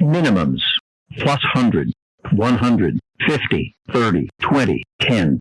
Minimums. Plus 100, 100, 50, 30, 20, 10,